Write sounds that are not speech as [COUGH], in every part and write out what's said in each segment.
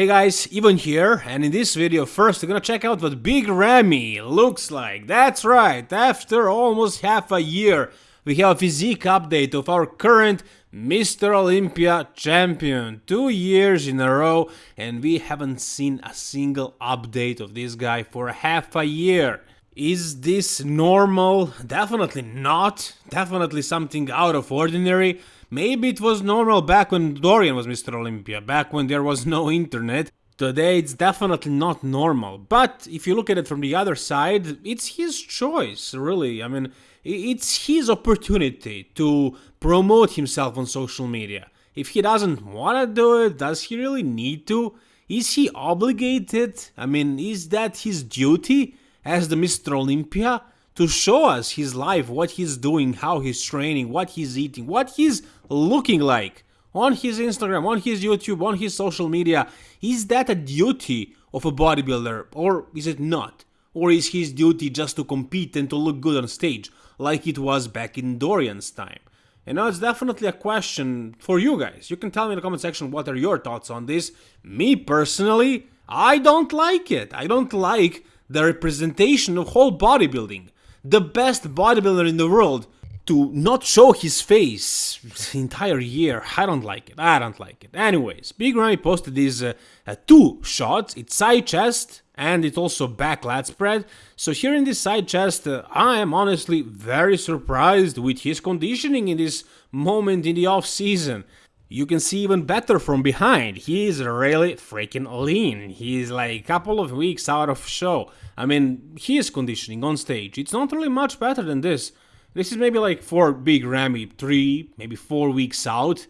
Hey guys, Ivan here, and in this video first we're gonna check out what Big Ramy looks like. That's right, after almost half a year we have a physique update of our current Mr. Olympia champion. Two years in a row and we haven't seen a single update of this guy for half a year. Is this normal? Definitely not. Definitely something out of ordinary. Maybe it was normal back when Dorian was Mr. Olympia, back when there was no internet. Today it's definitely not normal, but if you look at it from the other side, it's his choice, really. I mean, it's his opportunity to promote himself on social media. If he doesn't want to do it, does he really need to? Is he obligated? I mean, is that his duty as the Mr. Olympia? To show us his life, what he's doing, how he's training, what he's eating, what he's looking like on his Instagram, on his YouTube, on his social media. Is that a duty of a bodybuilder or is it not? Or is his duty just to compete and to look good on stage, like it was back in Dorian's time? And know, it's definitely a question for you guys. You can tell me in the comment section what are your thoughts on this. Me personally, I don't like it. I don't like the representation of whole bodybuilding the best bodybuilder in the world to not show his face the entire year. I don't like it. I don't like it. Anyways, Big Ramy posted these uh, uh, two shots. It's side chest and it's also back lat spread. So here in this side chest, uh, I am honestly very surprised with his conditioning in this moment in the off season. You can see even better from behind. He is really freaking lean. he is like a couple of weeks out of show. I mean, he is conditioning on stage. It's not really much better than this. This is maybe like for Big Ramy, three, maybe four weeks out.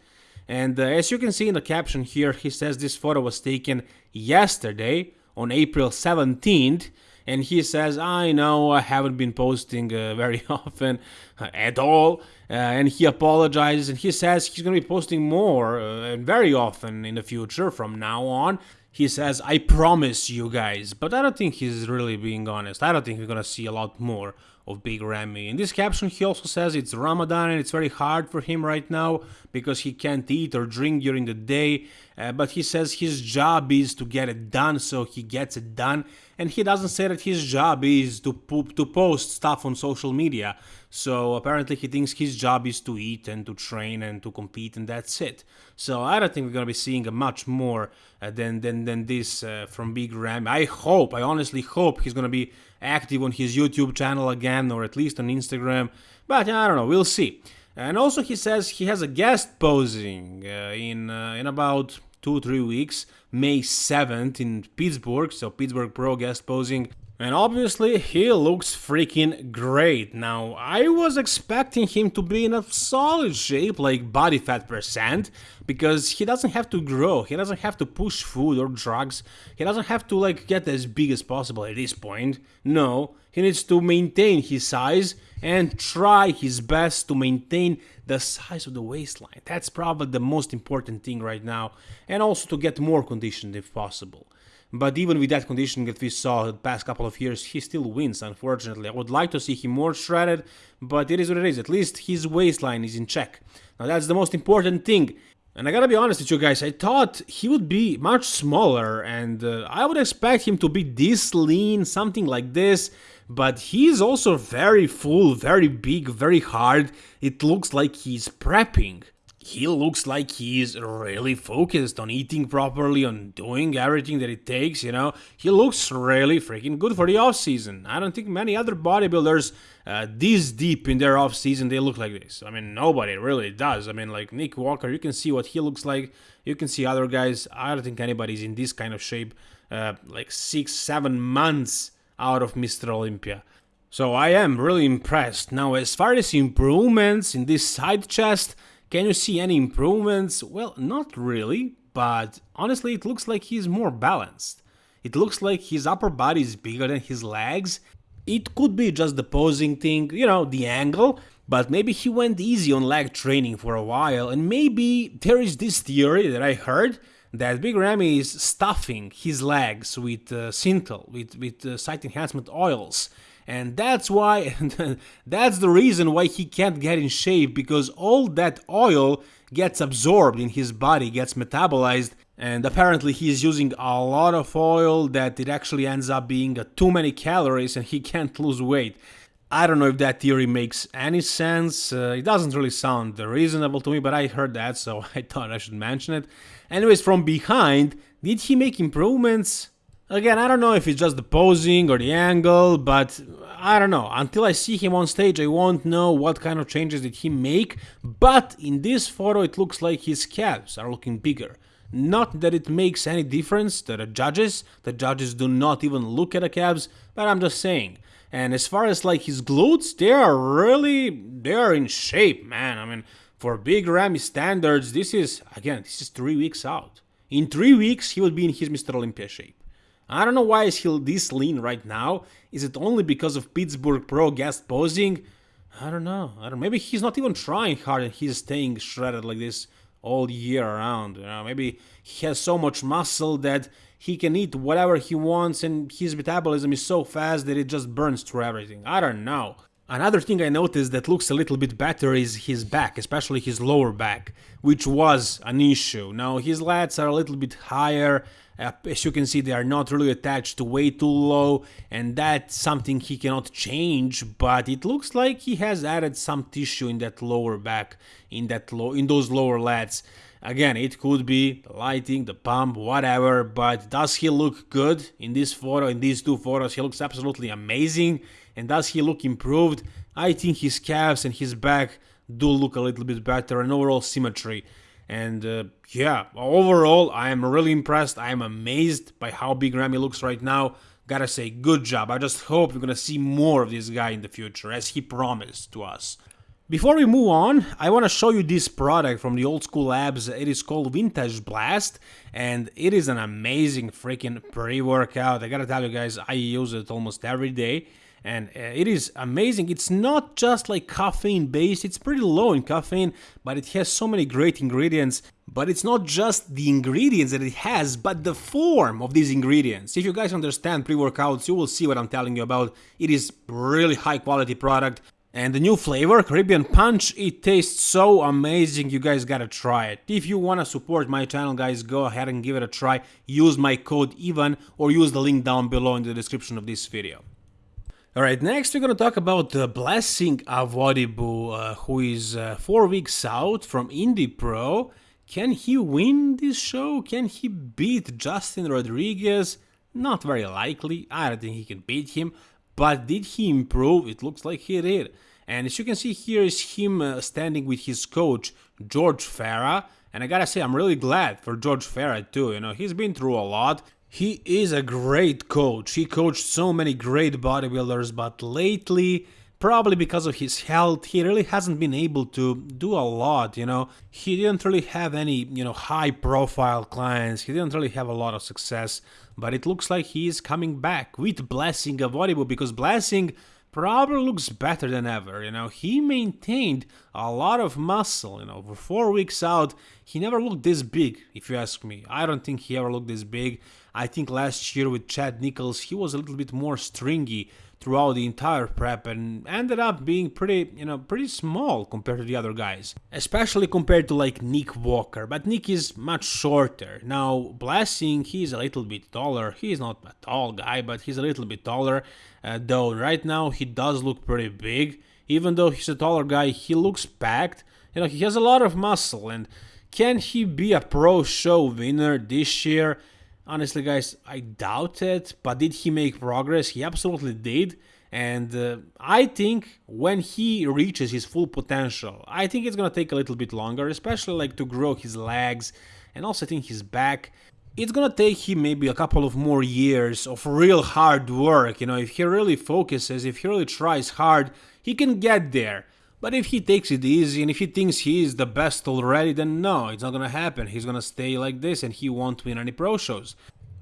And uh, as you can see in the caption here, he says this photo was taken yesterday on April 17th and he says, I know I haven't been posting uh, [LAUGHS] very often uh, at all, uh, and he apologizes and he says he's going to be posting more uh, and very often in the future from now on. He says, I promise you guys, but I don't think he's really being honest. I don't think we're going to see a lot more of Big Ramy. In this caption, he also says it's Ramadan and it's very hard for him right now because he can't eat or drink during the day. Uh, but he says his job is to get it done, so he gets it done. And he doesn't say that his job is to poop, to post stuff on social media. So apparently he thinks his job is to eat and to train and to compete, and that's it. So I don't think we're gonna be seeing much more uh, than than than this uh, from Big Ram. I hope, I honestly hope he's gonna be active on his YouTube channel again, or at least on Instagram. But I don't know, we'll see. And also he says he has a guest posing uh, in uh, in about two, three weeks, May 7th in Pittsburgh, so Pittsburgh Pro guest posing. And obviously, he looks freaking great. Now, I was expecting him to be in a solid shape, like body fat percent, because he doesn't have to grow, he doesn't have to push food or drugs, he doesn't have to like get as big as possible at this point. No, he needs to maintain his size and try his best to maintain the size of the waistline. That's probably the most important thing right now, and also to get more conditioned if possible. But even with that conditioning that we saw the past couple of years, he still wins, unfortunately. I would like to see him more shredded, but it is what it is. At least his waistline is in check. Now that's the most important thing. And I gotta be honest with you guys, I thought he would be much smaller and uh, I would expect him to be this lean, something like this, but he's also very full, very big, very hard. It looks like he's prepping he looks like he's really focused on eating properly, on doing everything that it takes, you know. He looks really freaking good for the off season. I don't think many other bodybuilders uh, this deep in their off season they look like this. I mean, nobody really does. I mean, like Nick Walker, you can see what he looks like. You can see other guys. I don't think anybody's in this kind of shape uh, like six, seven months out of Mr. Olympia. So I am really impressed. Now, as far as improvements in this side chest, can you see any improvements? Well, not really, but honestly it looks like he's more balanced. It looks like his upper body is bigger than his legs. It could be just the posing thing, you know, the angle, but maybe he went easy on leg training for a while and maybe there is this theory that I heard that Big Ramy is stuffing his legs with uh, Synthol, with, with uh, site enhancement oils and that's why [LAUGHS] that's the reason why he can't get in shape because all that oil gets absorbed in his body gets metabolized and apparently he's using a lot of oil that it actually ends up being too many calories and he [LAUGHS] can't lose weight. I don't know if that theory makes any sense. Uh, it doesn't really sound reasonable to me, but I heard that, so [LAUGHS] I thought I should mention it. Anyways, from behind, did he make improvements? Again, I don't know if it's just the posing or the angle, but I don't know. Until I see him on stage, I won't know what kind of changes did he make. But in this photo, it looks like his calves are looking bigger. Not that it makes any difference to the judges, the judges do not even look at the calves, but I'm just saying. And as far as like his glutes, they are really, they are in shape, man. I mean, for Big Ramy standards, this is, again, this is three weeks out. In three weeks, he will be in his Mr. Olympia shape. I don't know why is he this lean right now. Is it only because of Pittsburgh Pro guest posing? I don't know. I don't. Maybe he's not even trying hard and he's staying shredded like this all year around. You know, maybe he has so much muscle that he can eat whatever he wants and his metabolism is so fast that it just burns through everything. I don't know. Another thing I noticed that looks a little bit better is his back, especially his lower back, which was an issue. Now his lats are a little bit higher, uh, as you can see they are not really attached to way too low and that's something he cannot change, but it looks like he has added some tissue in that lower back, in that low, in those lower lats. Again, it could be the lighting, the pump, whatever, but does he look good in this photo, in these two photos? He looks absolutely amazing. And does he look improved? I think his calves and his back do look a little bit better and overall symmetry. And uh, yeah, overall, I am really impressed. I am amazed by how big Ramy looks right now. Gotta say, good job. I just hope we're gonna see more of this guy in the future, as he promised to us. Before we move on, I want to show you this product from the Old School Labs. It is called Vintage Blast, and it is an amazing freaking pre-workout. I gotta tell you guys, I use it almost every day and uh, it is amazing. It's not just like caffeine based, it's pretty low in caffeine, but it has so many great ingredients. But it's not just the ingredients that it has, but the form of these ingredients. If you guys understand pre-workouts, you will see what I'm telling you about. It is really high quality product. And the new flavor, Caribbean Punch, it tastes so amazing, you guys gotta try it. If you wanna support my channel, guys, go ahead and give it a try. Use my code EVAN or use the link down below in the description of this video. Alright, next we're gonna talk about uh, Blessing Awodibu, uh, who is uh, four weeks out from Indy Pro. Can he win this show? Can he beat Justin Rodriguez? Not very likely, I don't think he can beat him, but did he improve? It looks like he did. And as you can see here is him uh, standing with his coach, George Farah, and I gotta say, I'm really glad for George Farah too, you know, he's been through a lot, he is a great coach. He coached so many great bodybuilders, but lately, probably because of his health, he really hasn't been able to do a lot, you know. He didn't really have any, you know, high profile clients. He didn't really have a lot of success, but it looks like he is coming back with Blessing of Awodibu because Blessing probably looks better than ever. You know, he maintained a lot of muscle. You know, for four weeks out, he never looked this big, if you ask me. I don't think he ever looked this big. I think last year with Chad Nichols, he was a little bit more stringy throughout the entire prep and ended up being pretty, you know, pretty small compared to the other guys. Especially compared to like Nick Walker, but Nick is much shorter. Now, Blessing, he's a little bit taller. He's not a tall guy, but he's a little bit taller. Uh, though right now he does look pretty big. Even though he's a taller guy, he looks packed. You know, he has a lot of muscle and can he be a pro show winner this year? Honestly, guys, I doubt it. But did he make progress? He absolutely did. And uh, I think when he reaches his full potential, I think it's gonna take a little bit longer, especially like to grow his legs and also I think his back. It's gonna take him maybe a couple of more years of real hard work. You know, if he really focuses, if he really tries hard, he can get there. But if he takes it easy and if he thinks he is the best already, then no, it's not gonna happen. He's gonna stay like this and he won't win any pro shows.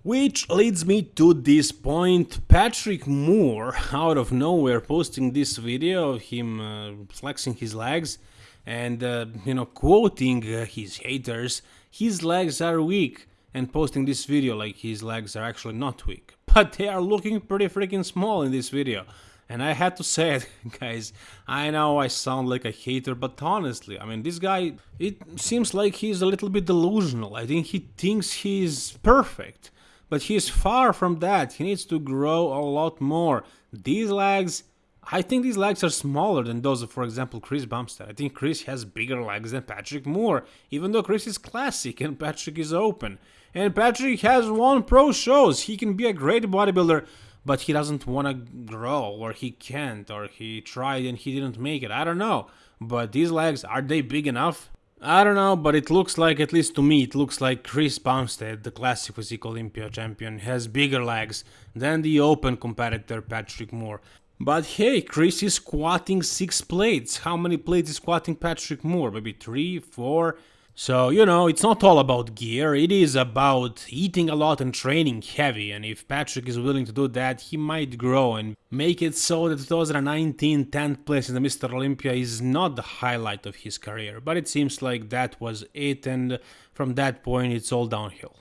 Which leads me to this point, Patrick Moore, [LAUGHS] out of nowhere, posting this video of him uh, flexing his legs and, uh, you know, quoting uh, his haters, his legs are weak, and posting this video like his legs are actually not weak. [LAUGHS] But they are looking pretty freaking small in this video. And I had to say it, [LAUGHS] guys. I know I sound like a hater, but honestly, I mean, this guy, it seems like he's a little bit delusional. I think he thinks he's perfect, but he's far from that. He needs to grow a lot more. These legs, I think these legs are smaller than those of, for example, Chris Bumstead. I think Chris has bigger legs than Patrick Moore, even though Chris is classic and Patrick is open. And Patrick has won pro shows. He can be a great bodybuilder, but he doesn't want to grow, or he can't, or he tried and he didn't make it. I don't know. But these legs, are they big enough? I don't know, but it looks like, at least to me, it looks like Chris Bumstead, the Classic Physique Olympia champion, has bigger legs than the open competitor Patrick Moore. But hey, Chris is squatting six plates. How many plates is squatting Patrick Moore? Maybe three, four? So, you know, it's not all about gear, it is about eating a lot and training heavy, and if Patrick is willing to do that, he might grow and make it so that 2019 10th place in the Mr. Olympia is not the highlight of his career, but it seems like that was it, and from that point it's all downhill.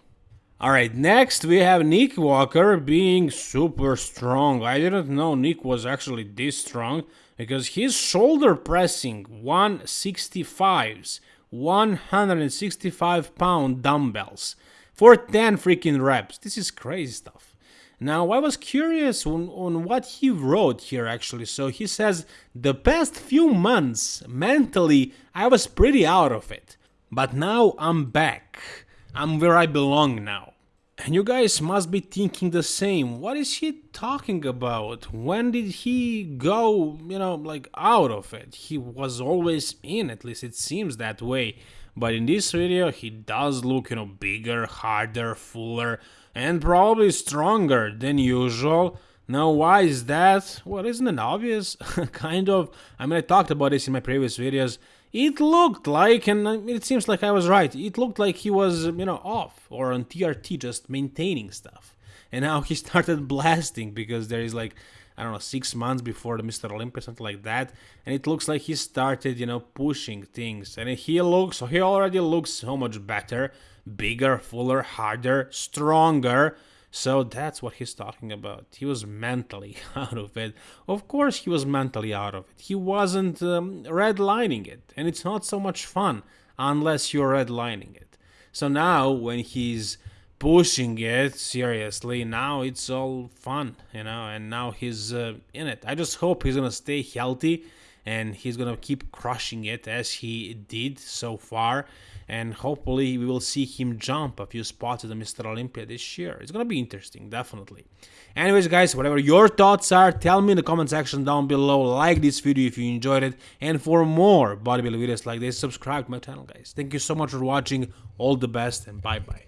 Alright, next we have Nick Walker being super strong. I didn't know Nick was actually this strong because his shoulder pressing 165s 165 pound dumbbells for 10 freaking reps. This is crazy stuff. Now, I was curious on, on what he wrote here actually. So he says, the past few months, mentally, I was pretty out of it. But now I'm back. I'm where I belong now. And you guys must be thinking the same. What is he talking about? When did he go, you know, like out of it? He was always in, at least it seems that way. But in this video, he does look, you know, bigger, harder, fuller, and probably stronger than usual. Now, why is that? Well, isn't it obvious? [LAUGHS] kind of. I mean, I talked about this in my previous videos. It looked like, and it seems like I was right, it looked like he was, you know, off or on TRT just maintaining stuff. And now [LAUGHS] he started blasting because there is like, I don't know, six months before the Mr. Olympia, something like that. And it looks like he started, you know, pushing things. And he looks, he already looks so much better, bigger, fuller, harder, stronger. So that's what he's talking about. He was mentally [LAUGHS] out of it. Of course, he was mentally out of it. He wasn't um, redlining it, and it's not so much fun unless you're redlining it. So now, when he's pushing it seriously, now it's all fun, you know, and now he's uh, in it. I just hope he's gonna stay healthy and he's gonna keep crushing it as he did so far and hopefully we will see him jump a few spots at the Mr. Olympia this year. It's gonna be interesting, definitely. Anyways, guys, whatever your thoughts are, tell me in the comment section down below. Like this video if you enjoyed it, and for more bodybuilding videos like this, subscribe to my channel, guys. Thank you so much for watching. All the best, and bye bye.